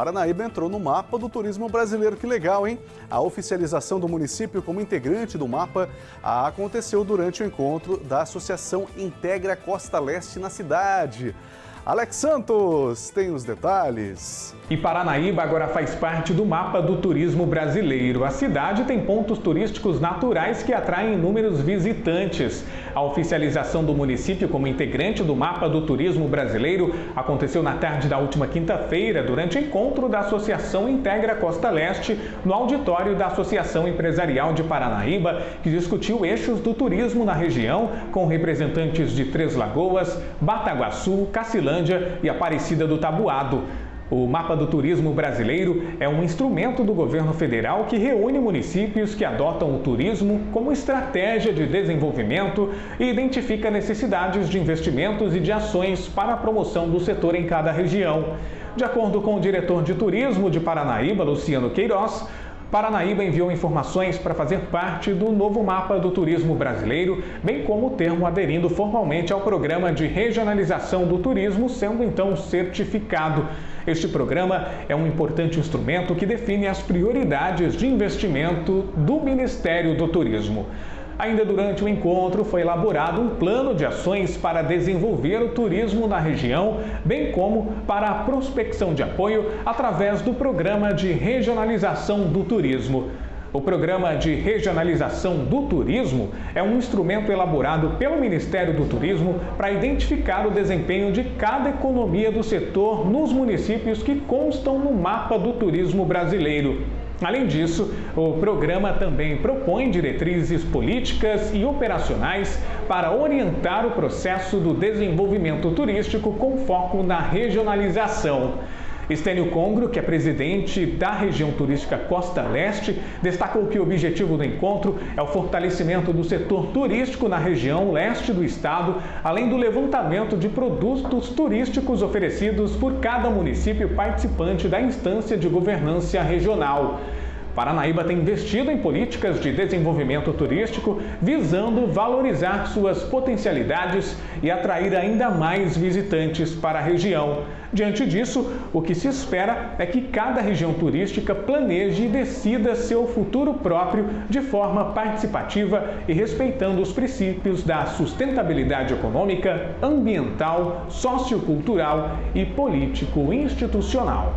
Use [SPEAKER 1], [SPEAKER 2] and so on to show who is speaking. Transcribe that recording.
[SPEAKER 1] Paranaíba entrou no mapa do turismo brasileiro. Que legal, hein? A oficialização do município como integrante do mapa aconteceu durante o encontro da Associação Integra Costa Leste na cidade. Alex Santos tem os detalhes.
[SPEAKER 2] E Paranaíba agora faz parte do mapa do turismo brasileiro. A cidade tem pontos turísticos naturais que atraem inúmeros visitantes. A oficialização do município como integrante do mapa do turismo brasileiro aconteceu na tarde da última quinta-feira, durante o encontro da Associação Integra Costa Leste, no auditório da Associação Empresarial de Paranaíba, que discutiu eixos do turismo na região, com representantes de Três Lagoas, Bataguaçu, Cacilândia e Aparecida do Tabuado. O Mapa do Turismo Brasileiro é um instrumento do governo federal que reúne municípios que adotam o turismo como estratégia de desenvolvimento e identifica necessidades de investimentos e de ações para a promoção do setor em cada região. De acordo com o diretor de turismo de Paranaíba, Luciano Queiroz, Paranaíba enviou informações para fazer parte do novo mapa do turismo brasileiro, bem como o termo aderindo formalmente ao programa de regionalização do turismo, sendo então certificado. Este programa é um importante instrumento que define as prioridades de investimento do Ministério do Turismo. Ainda durante o encontro foi elaborado um plano de ações para desenvolver o turismo na região, bem como para a prospecção de apoio através do Programa de Regionalização do Turismo. O Programa de Regionalização do Turismo é um instrumento elaborado pelo Ministério do Turismo para identificar o desempenho de cada economia do setor nos municípios que constam no mapa do turismo brasileiro. Além disso, o programa também propõe diretrizes políticas e operacionais para orientar o processo do desenvolvimento turístico com foco na regionalização. Estênio Congro, que é presidente da região turística Costa Leste, destacou que o objetivo do encontro é o fortalecimento do setor turístico na região leste do estado, além do levantamento de produtos turísticos oferecidos por cada município participante da instância de governança regional. Paranaíba tem investido em políticas de desenvolvimento turístico visando valorizar suas potencialidades e atrair ainda mais visitantes para a região. Diante disso, o que se espera é que cada região turística planeje e decida seu futuro próprio de forma participativa e respeitando os princípios da sustentabilidade econômica, ambiental, sociocultural e político-institucional.